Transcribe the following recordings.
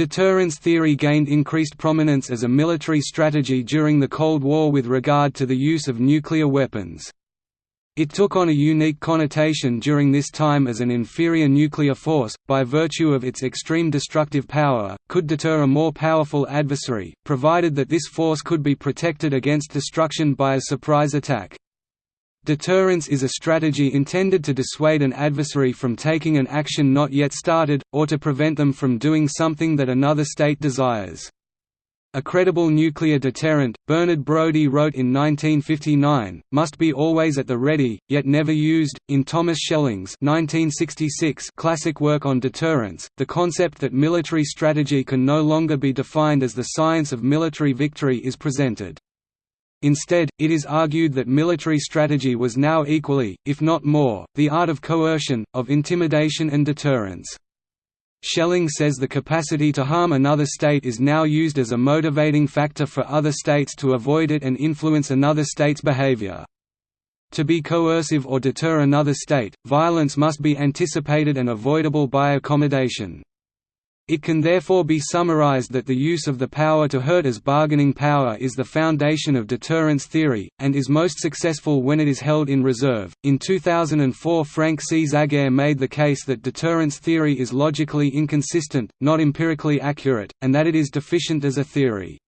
Deterrence theory gained increased prominence as a military strategy during the Cold War with regard to the use of nuclear weapons. It took on a unique connotation during this time as an inferior nuclear force, by virtue of its extreme destructive power, could deter a more powerful adversary, provided that this force could be protected against destruction by a surprise attack. Deterrence is a strategy intended to dissuade an adversary from taking an action not yet started, or to prevent them from doing something that another state desires. A credible nuclear deterrent, Bernard Brodie wrote in 1959, must be always at the ready, yet never used. In Thomas Schelling's 1966 classic work on deterrence, the concept that military strategy can no longer be defined as the science of military victory is presented. Instead, it is argued that military strategy was now equally, if not more, the art of coercion, of intimidation and deterrence. Schelling says the capacity to harm another state is now used as a motivating factor for other states to avoid it and influence another state's behavior. To be coercive or deter another state, violence must be anticipated and avoidable by accommodation. It can therefore be summarized that the use of the power to hurt as bargaining power is the foundation of deterrence theory, and is most successful when it is held in reserve. In 2004, Frank C. Zagare made the case that deterrence theory is logically inconsistent, not empirically accurate, and that it is deficient as a theory.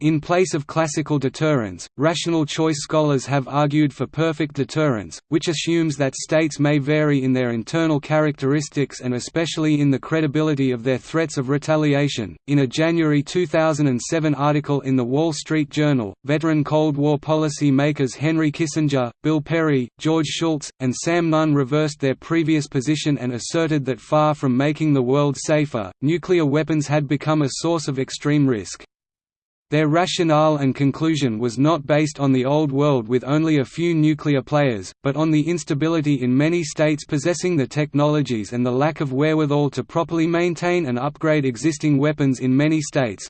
In place of classical deterrence, rational choice scholars have argued for perfect deterrence, which assumes that states may vary in their internal characteristics and especially in the credibility of their threats of retaliation. In a January 2007 article in The Wall Street Journal, veteran Cold War policy makers Henry Kissinger, Bill Perry, George Shultz, and Sam Nunn reversed their previous position and asserted that far from making the world safer, nuclear weapons had become a source of extreme risk. Their rationale and conclusion was not based on the Old World with only a few nuclear players, but on the instability in many states possessing the technologies and the lack of wherewithal to properly maintain and upgrade existing weapons in many states.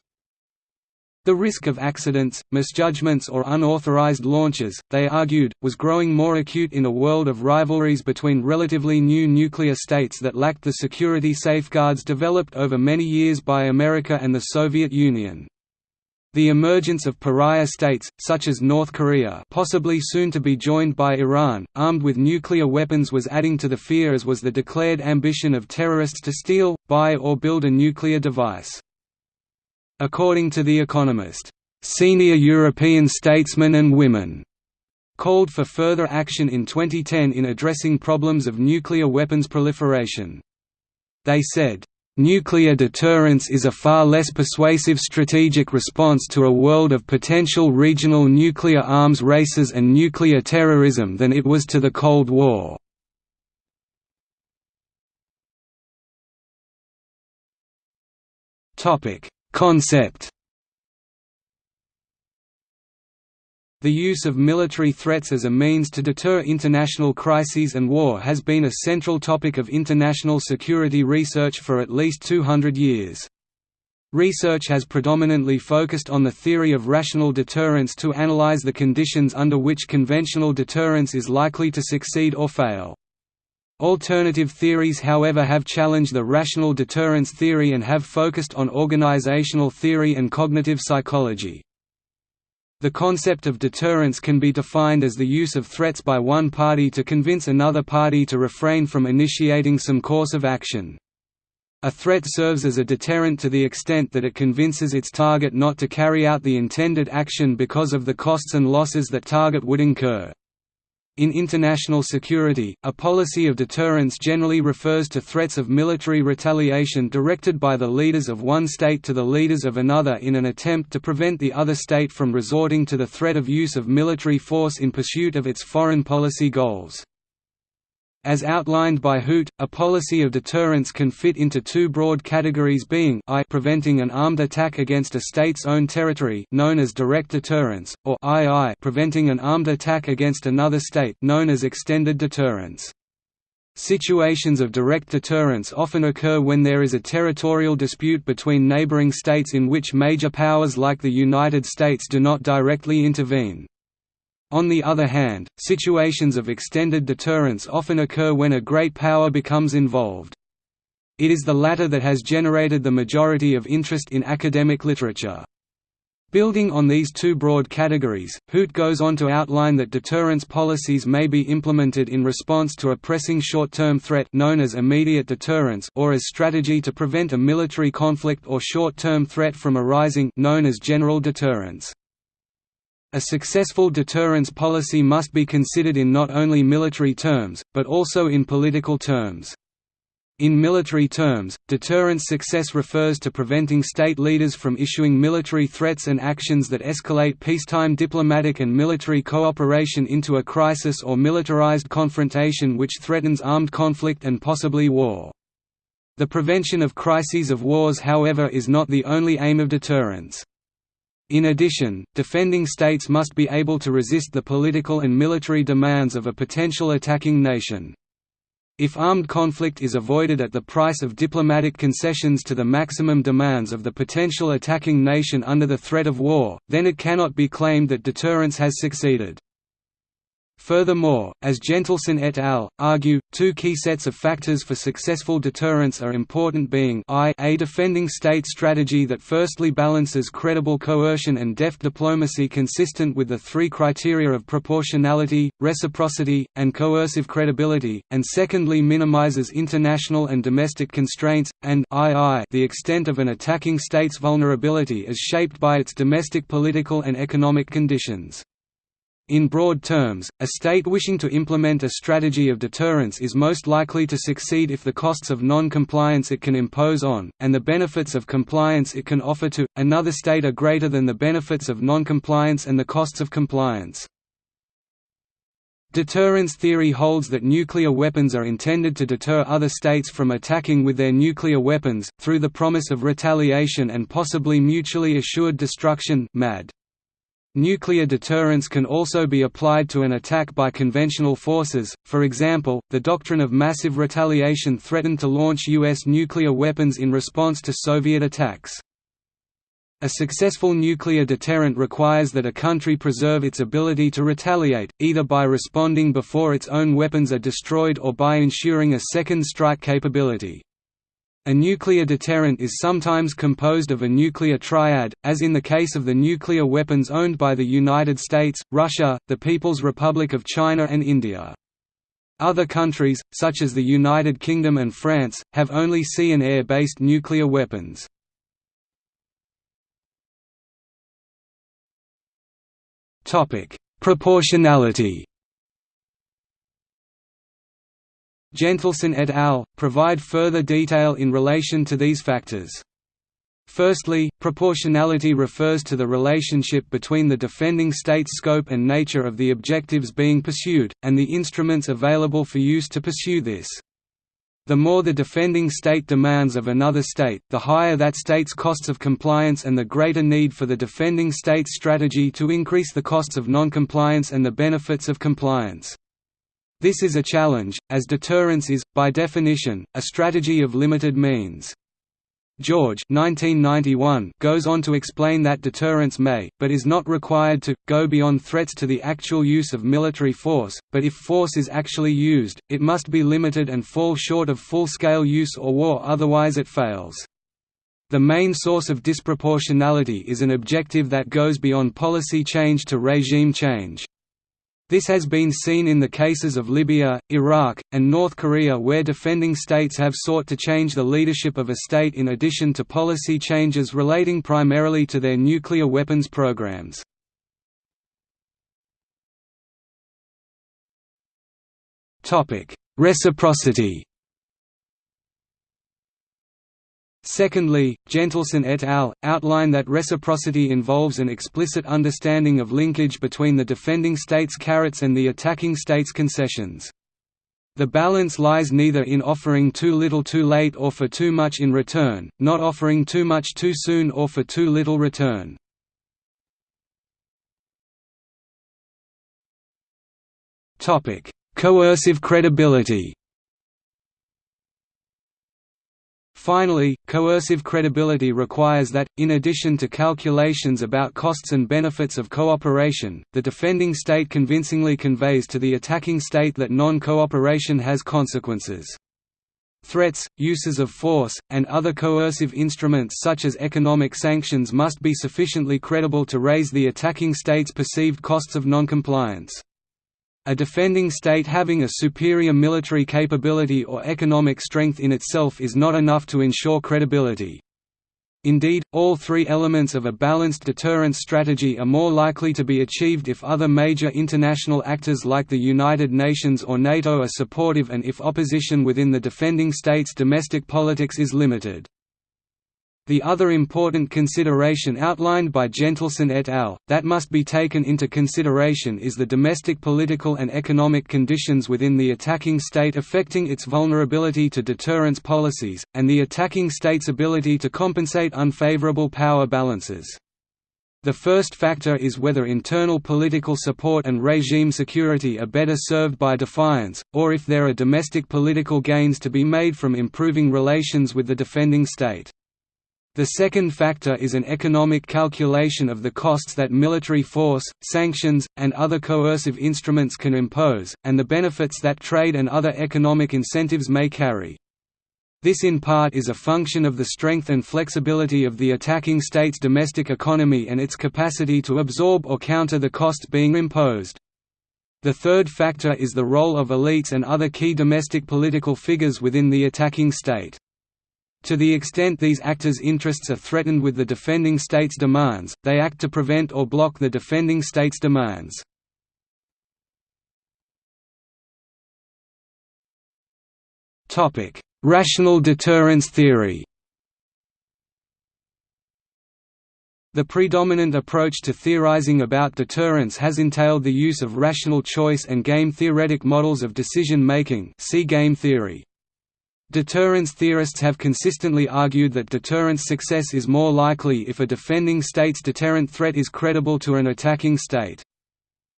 The risk of accidents, misjudgments or unauthorized launches, they argued, was growing more acute in a world of rivalries between relatively new nuclear states that lacked the security safeguards developed over many years by America and the Soviet Union. The emergence of pariah states, such as North Korea possibly soon to be joined by Iran, armed with nuclear weapons was adding to the fear as was the declared ambition of terrorists to steal, buy or build a nuclear device. According to The Economist, "...senior European statesmen and women," called for further action in 2010 in addressing problems of nuclear weapons proliferation. They said, Nuclear deterrence is a far less persuasive strategic response to a world of potential regional nuclear arms races and nuclear terrorism than it was to the Cold War. Concept The use of military threats as a means to deter international crises and war has been a central topic of international security research for at least 200 years. Research has predominantly focused on the theory of rational deterrence to analyze the conditions under which conventional deterrence is likely to succeed or fail. Alternative theories however have challenged the rational deterrence theory and have focused on organizational theory and cognitive psychology. The concept of deterrence can be defined as the use of threats by one party to convince another party to refrain from initiating some course of action. A threat serves as a deterrent to the extent that it convinces its target not to carry out the intended action because of the costs and losses that target would incur. In international security, a policy of deterrence generally refers to threats of military retaliation directed by the leaders of one state to the leaders of another in an attempt to prevent the other state from resorting to the threat of use of military force in pursuit of its foreign policy goals. As outlined by Huth, a policy of deterrence can fit into two broad categories being I preventing an armed attack against a state's own territory known as direct deterrence, or II preventing an armed attack against another state known as extended deterrence. Situations of direct deterrence often occur when there is a territorial dispute between neighboring states in which major powers like the United States do not directly intervene. On the other hand, situations of extended deterrence often occur when a great power becomes involved. It is the latter that has generated the majority of interest in academic literature. Building on these two broad categories, Huth goes on to outline that deterrence policies may be implemented in response to a pressing short-term threat known as immediate deterrence or as strategy to prevent a military conflict or short-term threat from arising known as general deterrence. A successful deterrence policy must be considered in not only military terms, but also in political terms. In military terms, deterrence success refers to preventing state leaders from issuing military threats and actions that escalate peacetime diplomatic and military cooperation into a crisis or militarized confrontation which threatens armed conflict and possibly war. The prevention of crises of wars however is not the only aim of deterrence. In addition, defending states must be able to resist the political and military demands of a potential attacking nation. If armed conflict is avoided at the price of diplomatic concessions to the maximum demands of the potential attacking nation under the threat of war, then it cannot be claimed that deterrence has succeeded. Furthermore, as Jentleson et al. argue, two key sets of factors for successful deterrence are important being I a defending state strategy that firstly balances credible coercion and deft diplomacy consistent with the three criteria of proportionality, reciprocity, and coercive credibility, and secondly minimizes international and domestic constraints, and II the extent of an attacking state's vulnerability is shaped by its domestic political and economic conditions. In broad terms, a state wishing to implement a strategy of deterrence is most likely to succeed if the costs of non-compliance it can impose on, and the benefits of compliance it can offer to, another state are greater than the benefits of non-compliance and the costs of compliance. Deterrence theory holds that nuclear weapons are intended to deter other states from attacking with their nuclear weapons, through the promise of retaliation and possibly mutually assured destruction MAD. Nuclear deterrence can also be applied to an attack by conventional forces, for example, the doctrine of massive retaliation threatened to launch U.S. nuclear weapons in response to Soviet attacks. A successful nuclear deterrent requires that a country preserve its ability to retaliate, either by responding before its own weapons are destroyed or by ensuring a second strike capability. A nuclear deterrent is sometimes composed of a nuclear triad, as in the case of the nuclear weapons owned by the United States, Russia, the People's Republic of China and India. Other countries, such as the United Kingdom and France, have only sea and air-based nuclear weapons. Proportionality Jentleson et al. provide further detail in relation to these factors. Firstly, proportionality refers to the relationship between the defending state's scope and nature of the objectives being pursued, and the instruments available for use to pursue this. The more the defending state demands of another state, the higher that state's costs of compliance and the greater need for the defending state's strategy to increase the costs of noncompliance and the benefits of compliance. This is a challenge, as deterrence is, by definition, a strategy of limited means. George 1991 goes on to explain that deterrence may, but is not required to, go beyond threats to the actual use of military force, but if force is actually used, it must be limited and fall short of full-scale use or war otherwise it fails. The main source of disproportionality is an objective that goes beyond policy change to regime change. This has been seen in the cases of Libya, Iraq, and North Korea where defending states have sought to change the leadership of a state in addition to policy changes relating primarily to their nuclear weapons programs. Reciprocity Secondly, Jentleson et al. outline that reciprocity involves an explicit understanding of linkage between the defending state's carrots and the attacking state's concessions. The balance lies neither in offering too little too late or for too much in return, not offering too much too soon or for too little return. Coercive credibility Finally, coercive credibility requires that, in addition to calculations about costs and benefits of cooperation, the defending state convincingly conveys to the attacking state that non-cooperation has consequences. Threats, uses of force, and other coercive instruments such as economic sanctions must be sufficiently credible to raise the attacking state's perceived costs of noncompliance. A defending state having a superior military capability or economic strength in itself is not enough to ensure credibility. Indeed, all three elements of a balanced deterrence strategy are more likely to be achieved if other major international actors like the United Nations or NATO are supportive and if opposition within the defending state's domestic politics is limited. The other important consideration outlined by Jentleson et al., that must be taken into consideration is the domestic political and economic conditions within the attacking state affecting its vulnerability to deterrence policies, and the attacking state's ability to compensate unfavorable power balances. The first factor is whether internal political support and regime security are better served by defiance, or if there are domestic political gains to be made from improving relations with the defending state. The second factor is an economic calculation of the costs that military force, sanctions, and other coercive instruments can impose, and the benefits that trade and other economic incentives may carry. This in part is a function of the strength and flexibility of the attacking state's domestic economy and its capacity to absorb or counter the costs being imposed. The third factor is the role of elites and other key domestic political figures within the attacking state. To the extent these actors' interests are threatened with the defending state's demands, they act to prevent or block the defending state's demands. Rational deterrence theory The predominant approach to theorizing about deterrence has entailed the use of rational choice and game-theoretic models of decision-making see game theory. Deterrence theorists have consistently argued that deterrence success is more likely if a defending state's deterrent threat is credible to an attacking state.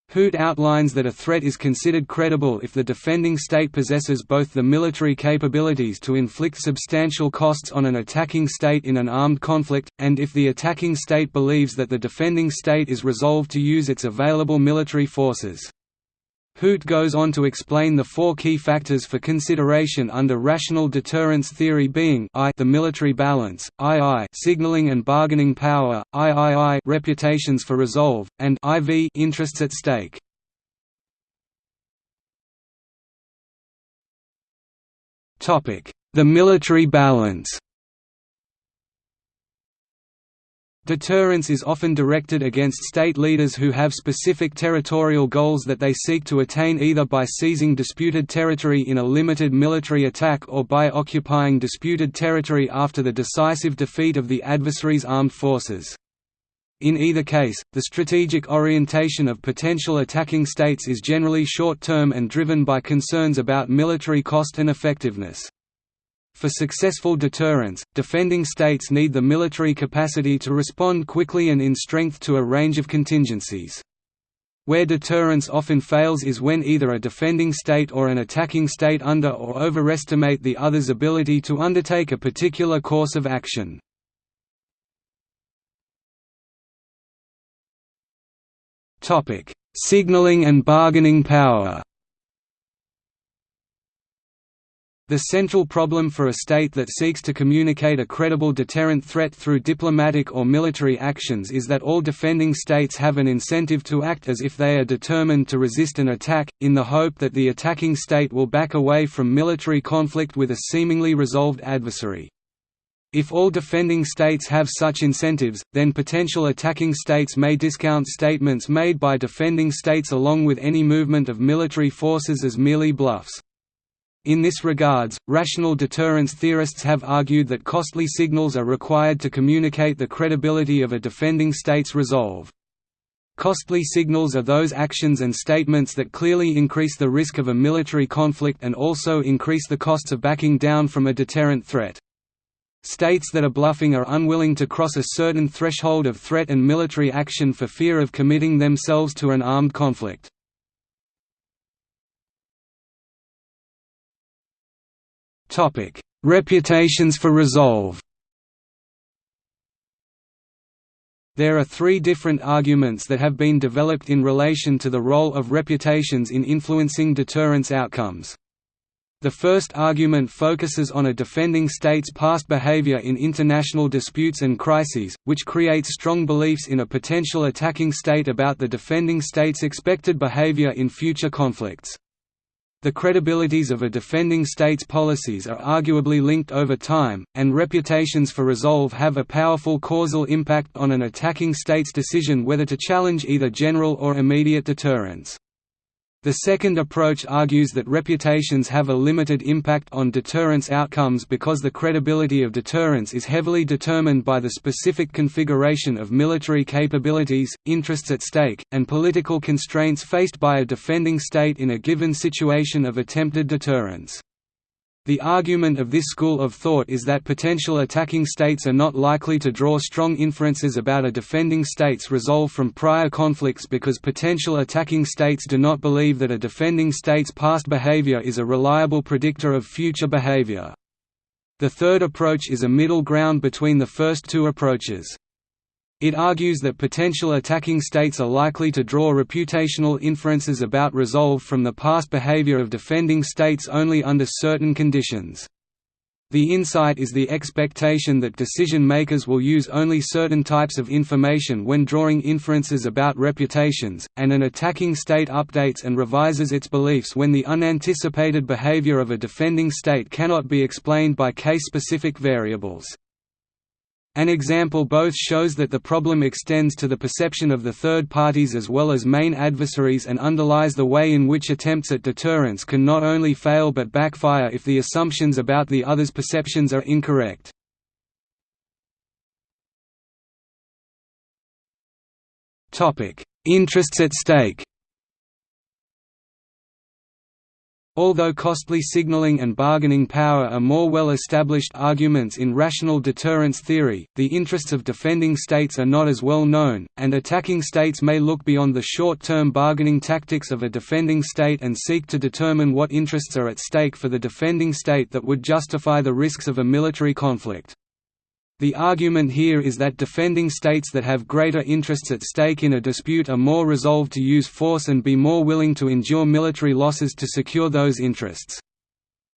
Huth outlines that a threat is considered credible if the defending state possesses both the military capabilities to inflict substantial costs on an attacking state in an armed conflict, and if the attacking state believes that the defending state is resolved to use its available military forces. Huth goes on to explain the four key factors for consideration under rational deterrence theory being I the military balance, II signaling and bargaining power, III reputations for resolve, and IV interests at stake. The military balance Deterrence is often directed against state leaders who have specific territorial goals that they seek to attain either by seizing disputed territory in a limited military attack or by occupying disputed territory after the decisive defeat of the adversary's armed forces. In either case, the strategic orientation of potential attacking states is generally short-term and driven by concerns about military cost and effectiveness. For successful deterrence, defending states need the military capacity to respond quickly and in strength to a range of contingencies. Where deterrence often fails is when either a defending state or an attacking state under or overestimate the other's ability to undertake a particular course of action. Signaling and bargaining power The central problem for a state that seeks to communicate a credible deterrent threat through diplomatic or military actions is that all defending states have an incentive to act as if they are determined to resist an attack, in the hope that the attacking state will back away from military conflict with a seemingly resolved adversary. If all defending states have such incentives, then potential attacking states may discount statements made by defending states along with any movement of military forces as merely bluffs. In this regards, rational deterrence theorists have argued that costly signals are required to communicate the credibility of a defending state's resolve. Costly signals are those actions and statements that clearly increase the risk of a military conflict and also increase the costs of backing down from a deterrent threat. States that are bluffing are unwilling to cross a certain threshold of threat and military action for fear of committing themselves to an armed conflict. Topic: Reputations for resolve. There are three different arguments that have been developed in relation to the role of reputations in influencing deterrence outcomes. The first argument focuses on a defending state's past behavior in international disputes and crises, which creates strong beliefs in a potential attacking state about the defending state's expected behavior in future conflicts. The credibilities of a defending state's policies are arguably linked over time, and reputations for resolve have a powerful causal impact on an attacking state's decision whether to challenge either general or immediate deterrence. The second approach argues that reputations have a limited impact on deterrence outcomes because the credibility of deterrence is heavily determined by the specific configuration of military capabilities, interests at stake, and political constraints faced by a defending state in a given situation of attempted deterrence. The argument of this school of thought is that potential attacking states are not likely to draw strong inferences about a defending state's resolve from prior conflicts because potential attacking states do not believe that a defending state's past behavior is a reliable predictor of future behavior. The third approach is a middle ground between the first two approaches. It argues that potential attacking states are likely to draw reputational inferences about resolve from the past behavior of defending states only under certain conditions. The insight is the expectation that decision-makers will use only certain types of information when drawing inferences about reputations, and an attacking state updates and revises its beliefs when the unanticipated behavior of a defending state cannot be explained by case-specific variables. An example both shows that the problem extends to the perception of the third parties as well as main adversaries and underlies the way in which attempts at deterrence can not only fail but backfire if the assumptions about the other's perceptions are incorrect. Interests at stake Although costly signaling and bargaining power are more well-established arguments in rational deterrence theory, the interests of defending states are not as well known, and attacking states may look beyond the short-term bargaining tactics of a defending state and seek to determine what interests are at stake for the defending state that would justify the risks of a military conflict. The argument here is that defending states that have greater interests at stake in a dispute are more resolved to use force and be more willing to endure military losses to secure those interests.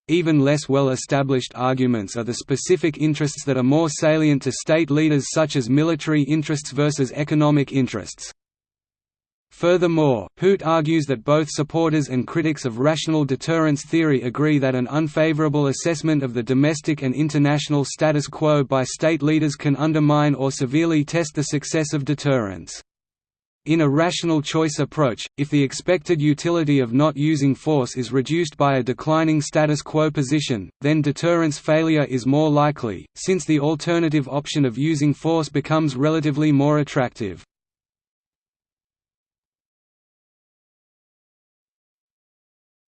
Even less well-established arguments are the specific interests that are more salient to state leaders such as military interests versus economic interests. Furthermore, Huth argues that both supporters and critics of rational deterrence theory agree that an unfavorable assessment of the domestic and international status quo by state leaders can undermine or severely test the success of deterrence. In a rational choice approach, if the expected utility of not using force is reduced by a declining status quo position, then deterrence failure is more likely, since the alternative option of using force becomes relatively more attractive.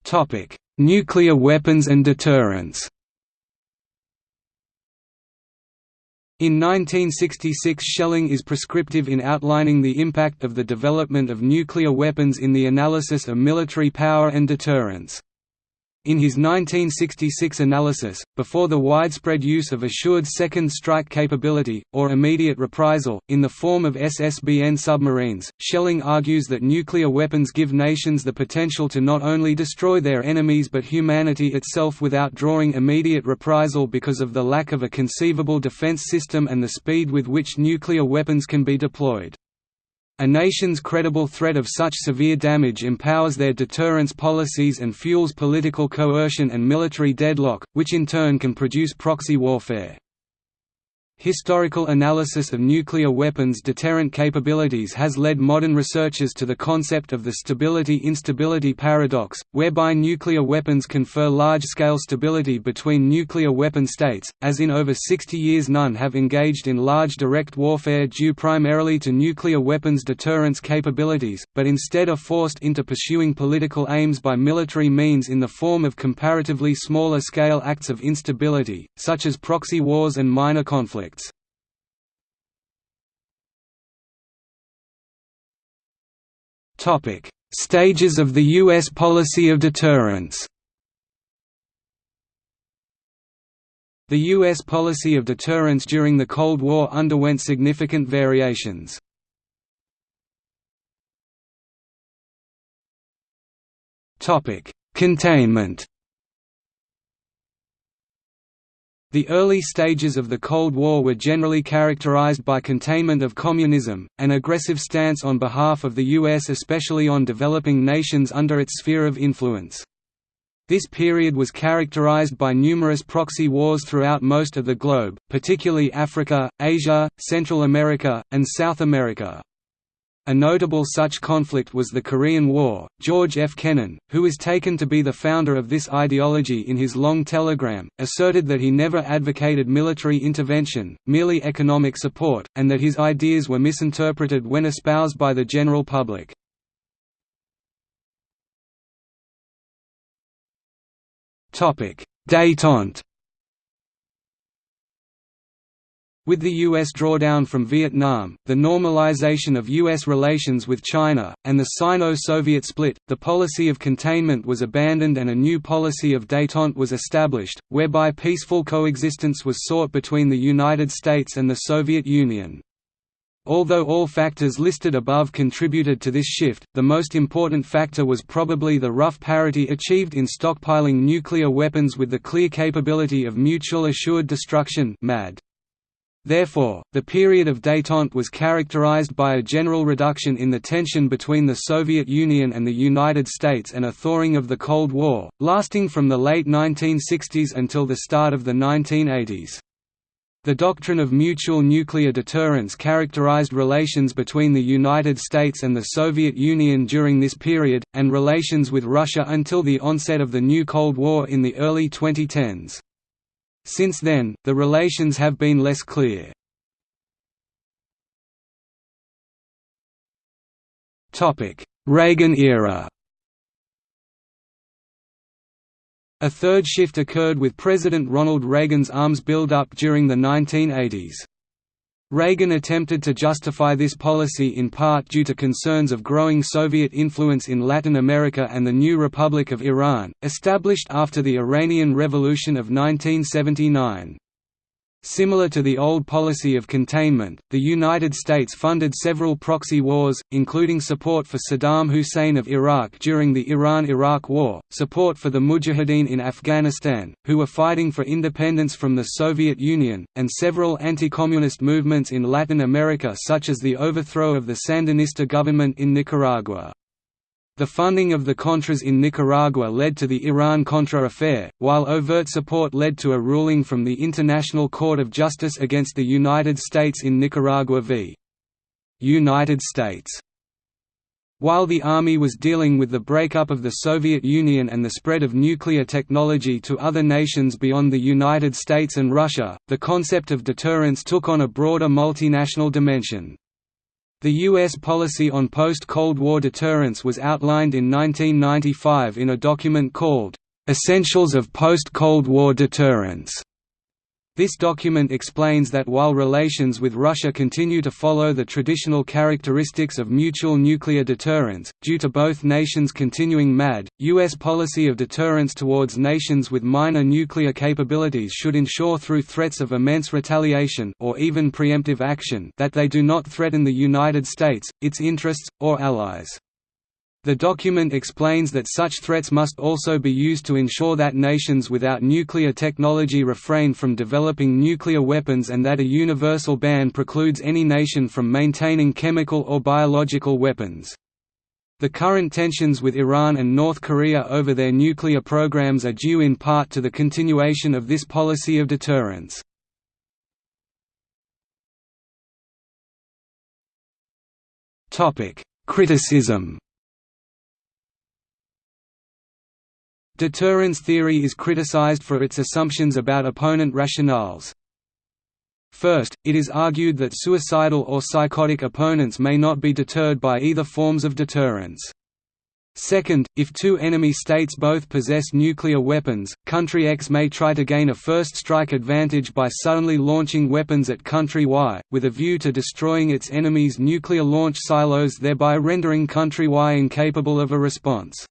Topic: Nuclear weapons and deterrence. In 1966 Schelling is prescriptive in outlining the impact of the development of nuclear weapons in the analysis of military power and deterrence. In his 1966 analysis, before the widespread use of assured second strike capability, or immediate reprisal, in the form of SSBN submarines, Schelling argues that nuclear weapons give nations the potential to not only destroy their enemies but humanity itself without drawing immediate reprisal because of the lack of a conceivable defense system and the speed with which nuclear weapons can be deployed. A nation's credible threat of such severe damage empowers their deterrence policies and fuels political coercion and military deadlock, which in turn can produce proxy warfare. Historical analysis of nuclear weapons' deterrent capabilities has led modern researchers to the concept of the stability-instability paradox, whereby nuclear weapons confer large-scale stability between nuclear weapon states, as in over 60 years none have engaged in large direct warfare due primarily to nuclear weapons deterrence capabilities, but instead are forced into pursuing political aims by military means in the form of comparatively smaller scale acts of instability, such as proxy wars and minor conflicts Stages of the U.S. policy of deterrence. The U.S. policy of deterrence during the Cold War underwent significant variations. Containment The early stages of the Cold War were generally characterized by containment of communism, an aggressive stance on behalf of the US especially on developing nations under its sphere of influence. This period was characterized by numerous proxy wars throughout most of the globe, particularly Africa, Asia, Central America, and South America. A notable such conflict was the Korean War. George F. Kennan, who is taken to be the founder of this ideology in his long telegram, asserted that he never advocated military intervention, merely economic support, and that his ideas were misinterpreted when espoused by the general public. Détente With the U.S. drawdown from Vietnam, the normalization of U.S. relations with China, and the Sino-Soviet split, the policy of containment was abandoned and a new policy of détente was established, whereby peaceful coexistence was sought between the United States and the Soviet Union. Although all factors listed above contributed to this shift, the most important factor was probably the rough parity achieved in stockpiling nuclear weapons with the clear capability of mutual assured destruction MAD. Therefore, the period of détente was characterized by a general reduction in the tension between the Soviet Union and the United States and a thawing of the Cold War, lasting from the late 1960s until the start of the 1980s. The doctrine of mutual nuclear deterrence characterized relations between the United States and the Soviet Union during this period, and relations with Russia until the onset of the new Cold War in the early 2010s. Since then, the relations have been less clear. Reagan era A third shift occurred with President Ronald Reagan's arms buildup during the 1980s. Reagan attempted to justify this policy in part due to concerns of growing Soviet influence in Latin America and the new Republic of Iran, established after the Iranian Revolution of 1979. Similar to the old policy of containment, the United States funded several proxy wars, including support for Saddam Hussein of Iraq during the Iran–Iraq War, support for the Mujahideen in Afghanistan, who were fighting for independence from the Soviet Union, and several anti-communist movements in Latin America such as the overthrow of the Sandinista government in Nicaragua. The funding of the Contras in Nicaragua led to the Iran-Contra affair, while overt support led to a ruling from the International Court of Justice against the United States in Nicaragua v. United States. While the Army was dealing with the breakup of the Soviet Union and the spread of nuclear technology to other nations beyond the United States and Russia, the concept of deterrence took on a broader multinational dimension. The U.S. policy on post-Cold War deterrence was outlined in 1995 in a document called, "'Essentials of Post-Cold War Deterrence' This document explains that while relations with Russia continue to follow the traditional characteristics of mutual nuclear deterrence, due to both nations continuing MAD, U.S. policy of deterrence towards nations with minor nuclear capabilities should ensure through threats of immense retaliation or even preemptive action that they do not threaten the United States, its interests, or allies. The document explains that such threats must also be used to ensure that nations without nuclear technology refrain from developing nuclear weapons and that a universal ban precludes any nation from maintaining chemical or biological weapons. The current tensions with Iran and North Korea over their nuclear programs are due in part to the continuation of this policy of deterrence. Criticism Deterrence theory is criticized for its assumptions about opponent rationales. First, it is argued that suicidal or psychotic opponents may not be deterred by either forms of deterrence. Second, if two enemy states both possess nuclear weapons, country X may try to gain a first strike advantage by suddenly launching weapons at country Y, with a view to destroying its enemy's nuclear launch silos thereby rendering country Y incapable of a response.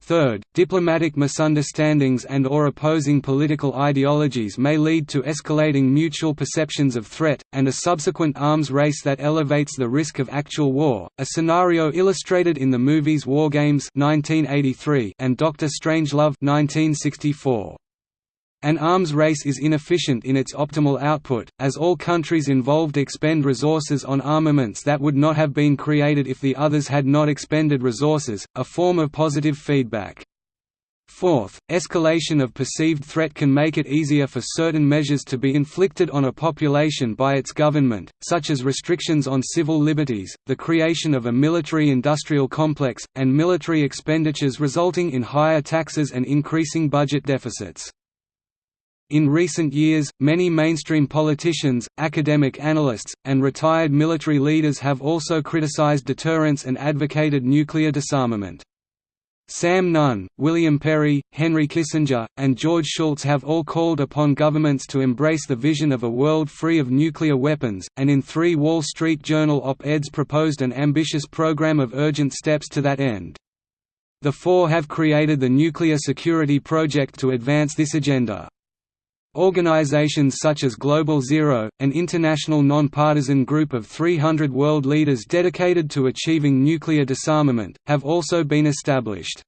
Third, diplomatic misunderstandings and or opposing political ideologies may lead to escalating mutual perceptions of threat, and a subsequent arms race that elevates the risk of actual war, a scenario illustrated in the movies War Games 1983 and Doctor Strangelove 1964. An arms race is inefficient in its optimal output, as all countries involved expend resources on armaments that would not have been created if the others had not expended resources, a form of positive feedback. Fourth, escalation of perceived threat can make it easier for certain measures to be inflicted on a population by its government, such as restrictions on civil liberties, the creation of a military-industrial complex, and military expenditures resulting in higher taxes and increasing budget deficits. In recent years, many mainstream politicians, academic analysts, and retired military leaders have also criticized deterrence and advocated nuclear disarmament. Sam Nunn, William Perry, Henry Kissinger, and George Shultz have all called upon governments to embrace the vision of a world free of nuclear weapons, and in three Wall Street Journal op-eds proposed an ambitious program of urgent steps to that end. The four have created the Nuclear Security Project to advance this agenda. Organizations such as Global Zero, an international non-partisan group of 300 world leaders dedicated to achieving nuclear disarmament, have also been established.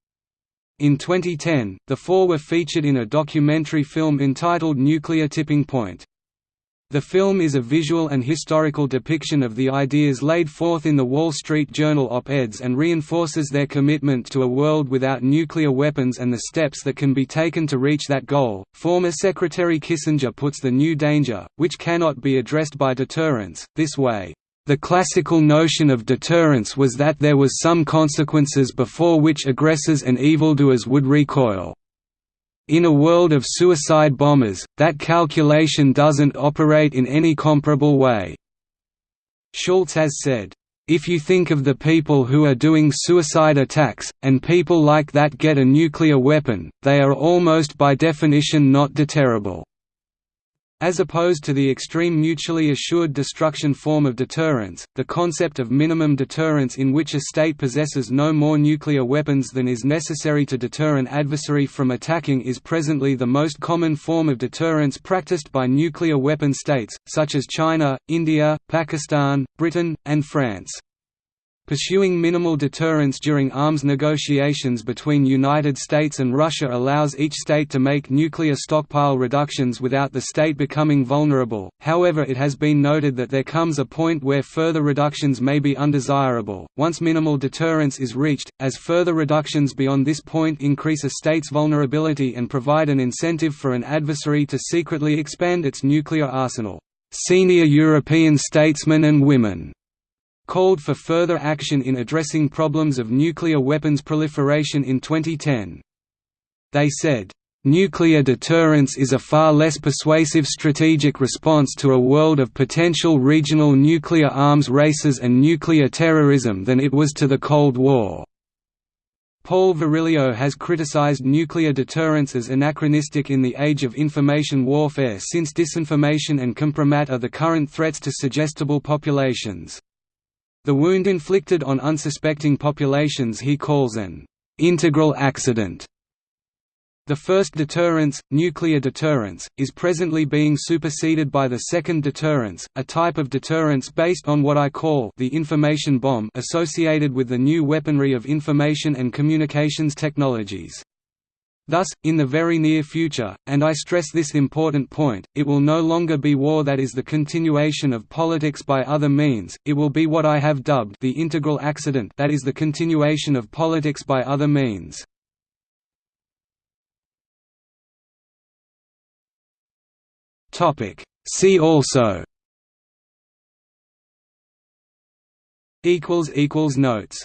In 2010, the four were featured in a documentary film entitled Nuclear Tipping Point. The film is a visual and historical depiction of the ideas laid forth in the Wall Street Journal op-eds and reinforces their commitment to a world without nuclear weapons and the steps that can be taken to reach that goal. Former Secretary Kissinger puts the new danger, which cannot be addressed by deterrence, this way. The classical notion of deterrence was that there was some consequences before which aggressors and evildoers would recoil. In a world of suicide bombers, that calculation doesn't operate in any comparable way. Shultz has said, if you think of the people who are doing suicide attacks, and people like that get a nuclear weapon, they are almost by definition not deterrable. As opposed to the extreme mutually assured destruction form of deterrence, the concept of minimum deterrence in which a state possesses no more nuclear weapons than is necessary to deter an adversary from attacking is presently the most common form of deterrence practiced by nuclear weapon states, such as China, India, Pakistan, Britain, and France. Pursuing minimal deterrence during arms negotiations between United States and Russia allows each state to make nuclear stockpile reductions without the state becoming vulnerable, however it has been noted that there comes a point where further reductions may be undesirable, once minimal deterrence is reached, as further reductions beyond this point increase a state's vulnerability and provide an incentive for an adversary to secretly expand its nuclear arsenal. Senior European statesmen and women called for further action in addressing problems of nuclear weapons proliferation in 2010. They said, Nuclear deterrence is a far less persuasive strategic response to a world of potential regional nuclear arms races and nuclear terrorism than it was to the Cold War. Paul Virilio has criticized nuclear deterrence as anachronistic in the age of information warfare since disinformation and compromat are the current threats to suggestible populations. The wound inflicted on unsuspecting populations he calls an «integral accident». The first deterrence, nuclear deterrence, is presently being superseded by the second deterrence, a type of deterrence based on what I call the information bomb associated with the new weaponry of information and communications technologies. Thus, in the very near future, and I stress this important point, it will no longer be war that is the continuation of politics by other means, it will be what I have dubbed the integral accident that is the continuation of politics by other means. See also Notes